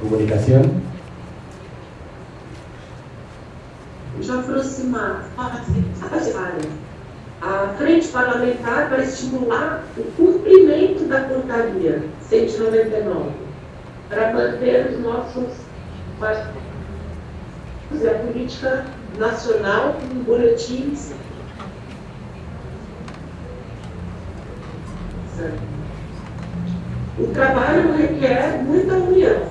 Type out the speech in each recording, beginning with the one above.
comunicación. de aproximar a frente parlamentar para estimular o cumprimento da portaria 199, para manter os nossos a política nacional com boletins. O trabalho requer muita união.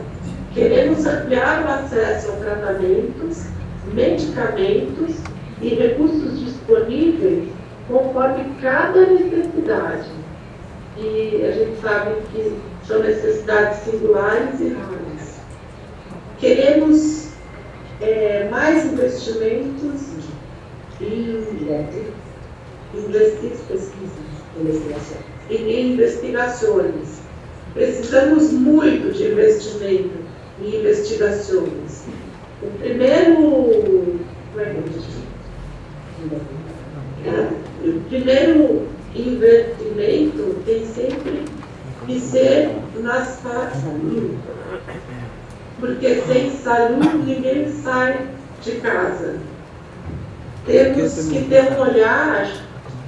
Queremos ampliar o acesso a tratamentos, medicamentos e recursos disponíveis conforme cada necessidade. E a gente sabe que são necessidades singulares e raras. Queremos é, mais investimentos em investigações, em investigações. Precisamos muito de investimento em investigações. O primeiro, é é? o primeiro investimento tem sempre que ser nas partes porque sem saúde ninguém sai de casa. Temos que ter um olhar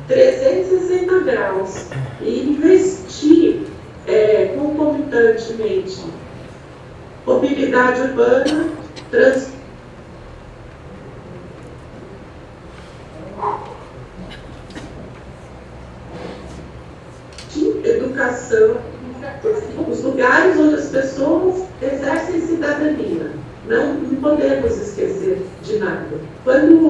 360 graus e investir é, concomitantemente. Mobilidade urbana, trans, educação, os lugares onde as pessoas exercem cidadania. Não, não podemos esquecer de nada. Quando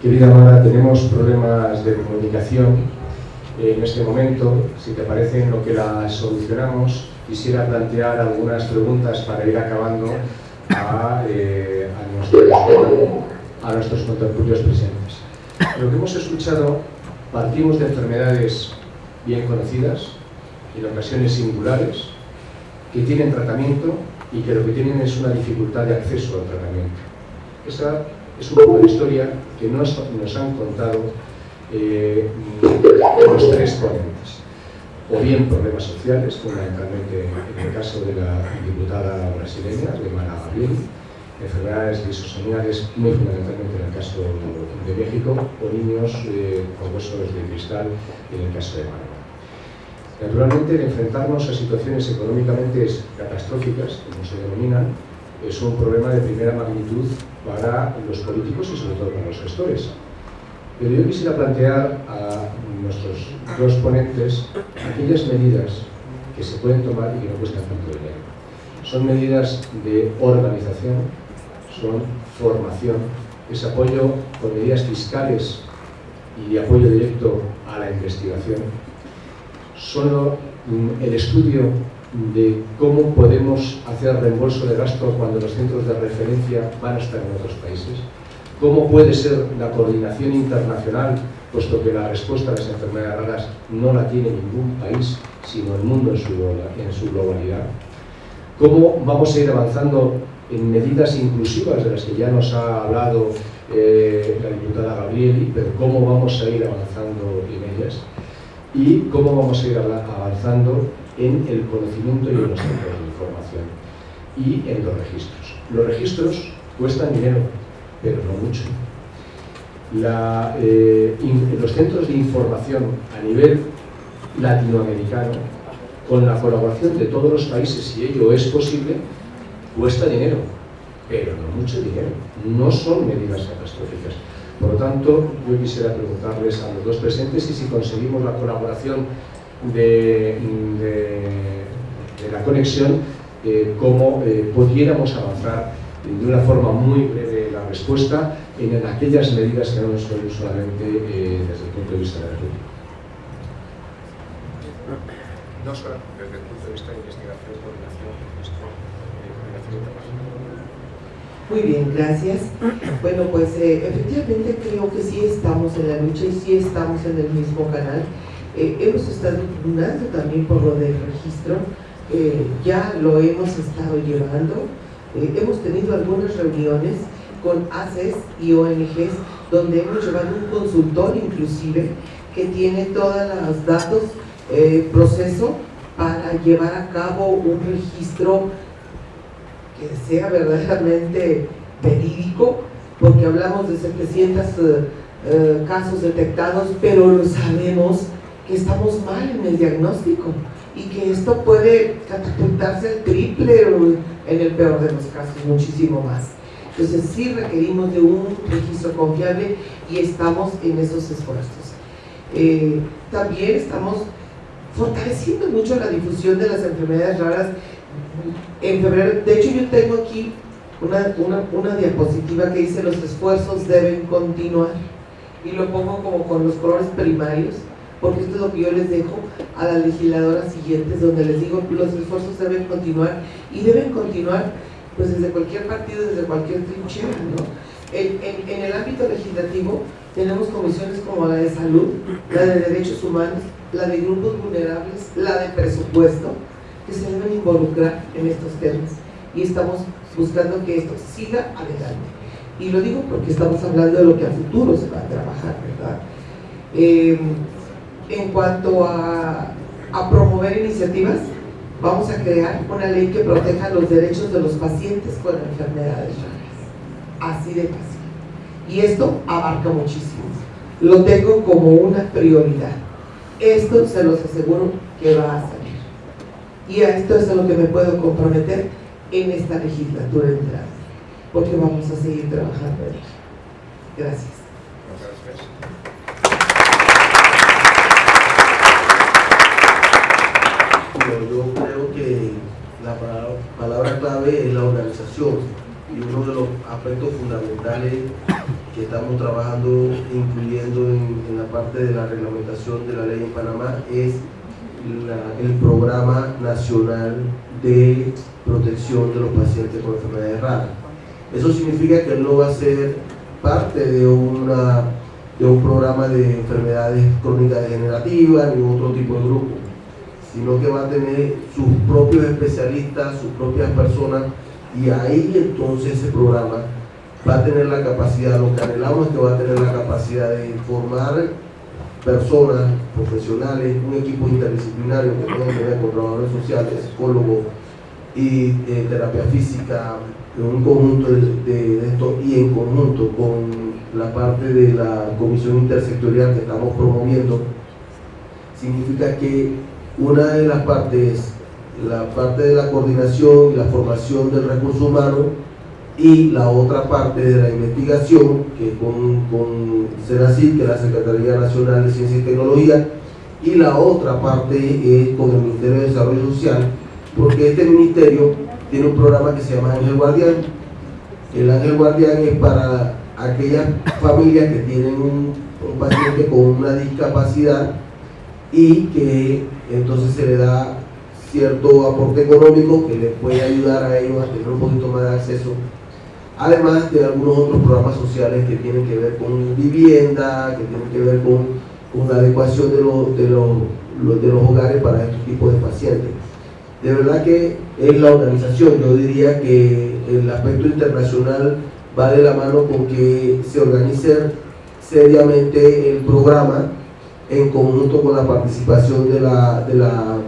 Querida Mara, tenemos problemas de comunicación en este momento. Si te parece, en lo que la solucionamos, quisiera plantear algunas preguntas para ir acabando a, eh, a, nuestros, a nuestros presentes. Lo que hemos escuchado, partimos de enfermedades bien conocidas, en ocasiones singulares, que tienen tratamiento y que lo que tienen es una dificultad de acceso al tratamiento. Esa es un poco de historia que nos, nos han contado eh, los tres ponentes. O bien problemas sociales, fundamentalmente en el caso de la diputada brasileña, de Mara Gabriel, enfermedades lisosomíales, muy fundamentalmente en el caso de México, o niños eh, con huesos de cristal en el caso de Mara. Naturalmente, enfrentarnos a situaciones económicamente catastróficas, como se denominan, es un problema de primera magnitud para los políticos y sobre todo para los gestores. Pero yo quisiera plantear a nuestros dos ponentes aquellas medidas que se pueden tomar y que no cuestan tanto dinero. Son medidas de organización, son formación, es apoyo con medidas fiscales y de apoyo directo a la investigación. Solo el estudio de cómo podemos hacer reembolso de gasto cuando los centros de referencia van a estar en otros países, cómo puede ser la coordinación internacional, puesto que la respuesta a las enfermedades raras no la tiene ningún país, sino el mundo en su, en su globalidad, cómo vamos a ir avanzando en medidas inclusivas de las que ya nos ha hablado eh, la diputada Gabriel, pero cómo vamos a ir avanzando en ellas y cómo vamos a ir avanzando en el conocimiento y en los centros de información y en los registros. Los registros cuestan dinero, pero no mucho. Eh, los centros de información a nivel latinoamericano, con la colaboración de todos los países, si ello es posible, cuesta dinero, pero no mucho dinero. No son medidas catastróficas. Por lo tanto, yo quisiera preguntarles a los dos presentes si si conseguimos la colaboración de, la conexión, eh, cómo eh, pudiéramos avanzar de una forma muy breve la respuesta en, aquellas medidas que no son solamente eh, desde el punto de vista de la No solo desde el punto de vista de investigación, coordinación, coordinación internacional. Muy bien, gracias. Bueno, pues eh, efectivamente creo que sí estamos en la lucha y sí estamos en el mismo canal. Eh, hemos estado impugnando también por lo del registro, eh, ya lo hemos estado llevando, hemos tenido algunas reuniones con ACES y ONGs donde hemos llevado un consultor inclusive que tiene todos los datos, proceso para llevar a cabo un registro que sea verdaderamente verídico, porque hablamos de 700 eh, eh, casos detectados, pero lo sabemos que estamos mal en el diagnóstico y que esto puede catapultarse al triple o en el peor de los casos, muchísimo más. Entonces sí requerimos de un registro confiable y estamos en esos esfuerzos. Eh, también estamos fortaleciendo mucho la difusión de las enfermedades raras en febrero, de hecho yo tengo aquí una, una, diapositiva que dice los esfuerzos deben continuar y lo pongo como con los colores primarios porque esto es lo que yo les dejo a las legisladoras siguientes donde les digo los esfuerzos deben continuar y deben continuar pues desde cualquier partido, desde cualquier trinchera ¿no? en, el ámbito legislativo tenemos comisiones como la de salud, la de derechos humanos, la de grupos vulnerables, la de presupuesto se deben involucrar en estos temas y estamos buscando que esto siga adelante. Y lo digo porque estamos hablando de lo que a futuro se va a trabajar, ¿verdad? Eh, en cuanto a, promover iniciativas, vamos a crear una ley que proteja los derechos de los pacientes con enfermedades raras. Así de fácil. Y esto abarca muchísimo. Lo tengo como una prioridad. Esto se los aseguro que va a salir. Y a esto es a lo que me puedo comprometer en esta legislatura entrada, porque vamos a seguir trabajando en ello. Gracias. Yo creo que la palabra clave es la organización y uno de los aspectos fundamentales que estamos trabajando, incluyendo en, en la parte de la reglamentación de la ley en Panamá, es el programa nacional de protección de los pacientes con enfermedades raras. Eso significa que él no va a ser parte de, una, de un programa de enfermedades crónicas degenerativas ni otro tipo de grupo, sino que va a tener sus propios especialistas, sus propias personas, y ahí entonces ese programa va a tener la capacidad, lo que anhelamos es que va a tener la capacidad de informar personas, profesionales, un equipo interdisciplinario que pueden tener con trabajadores sociales, psicólogos y eh, terapia física, un conjunto de, esto y en conjunto con la parte de la comisión intersectorial que estamos promoviendo, significa que una de las partes, la parte de la coordinación y la formación del recurso humano y la otra parte de la investigación, que con, con que es la Secretaría Nacional de Ciencia y Tecnología, y la otra parte es con el Ministerio de Desarrollo Social, porque este ministerio tiene un programa que se llama Ángel Guardián. El Ángel Guardián es para aquellas familias que tienen un paciente con una discapacidad y que entonces se le da cierto aporte económico que les puede ayudar a ellos a tener un poquito más de acceso además de algunos otros programas sociales que tienen que ver con vivienda, que tienen que ver con, la adecuación de, de, de los hogares para estos tipos de pacientes. De verdad que es la organización, yo diría que el aspecto internacional va de la mano con que se organice seriamente el programa en conjunto con la participación de la, de la,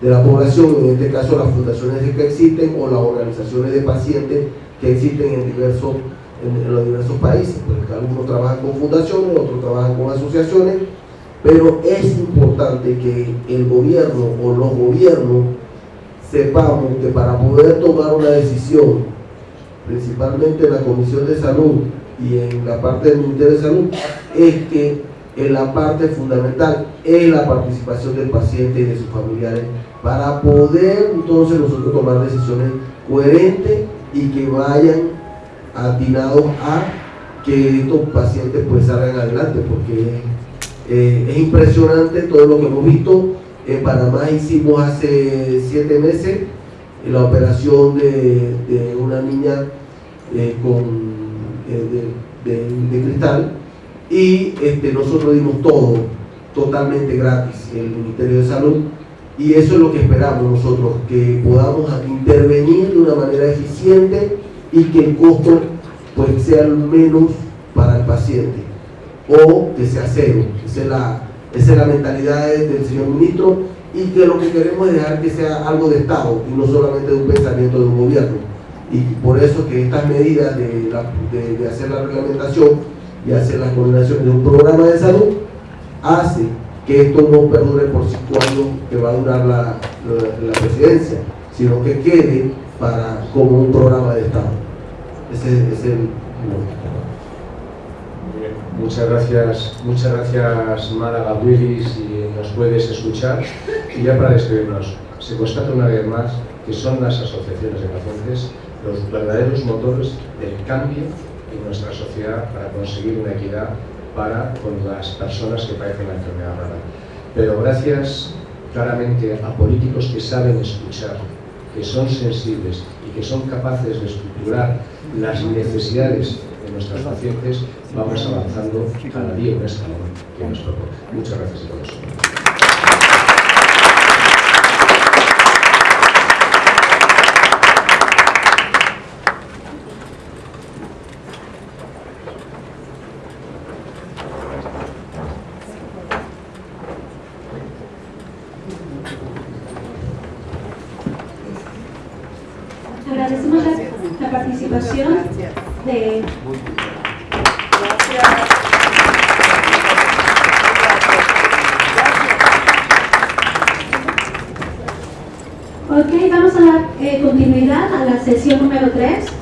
de la población, en este caso las fundaciones que existen o las organizaciones de pacientes que existen en, diversos, en, los diversos países, porque algunos trabajan con fundaciones, otros trabajan con asociaciones, pero es importante que el gobierno o los gobiernos sepamos que para poder tomar una decisión, principalmente en la Comisión de Salud y en la parte del Ministerio de Salud, es que en la parte fundamental es la participación del paciente y de sus familiares para poder entonces nosotros tomar decisiones coherentes y que vayan atinados a que estos pacientes pues salgan adelante porque eh, es impresionante todo lo que hemos visto. En Panamá hicimos hace siete meses la operación de, una niña eh, con, eh, de, cristal y este, nosotros dimos todo totalmente gratis el Ministerio de Salud y eso es lo que esperamos nosotros, que podamos intervenir de una manera eficiente y que el costo pues sea menos para el paciente o que sea cero. Esa es la, esa es la mentalidad del señor ministro y que lo que queremos es dejar que sea algo de Estado y no solamente de un pensamiento de un gobierno. Y por eso que estas medidas de, de, hacer la reglamentación y hacer las coordinaciones de un programa de salud hace que esto no perdure por cinco años que va a durar la, la, presidencia, sino que quede para, como un programa de Estado. Ese es el... Muchas gracias, muchas gracias Málaga Willis, si nos puedes escuchar. Y ya para despedirnos, se constata una vez más que son las asociaciones de pacientes los verdaderos motores del cambio en nuestra sociedad para conseguir una equidad para con las personas que padecen la enfermedad rara. Pero gracias claramente a políticos que saben escuchar, que son sensibles y que son capaces de estructurar las necesidades de nuestros pacientes, vamos avanzando cada día un escalón que nos propone. Muchas gracias a todos. Agradecemos la, la participación de... Gracias. Ok, vamos a la eh, continuidad a la sesión número 3.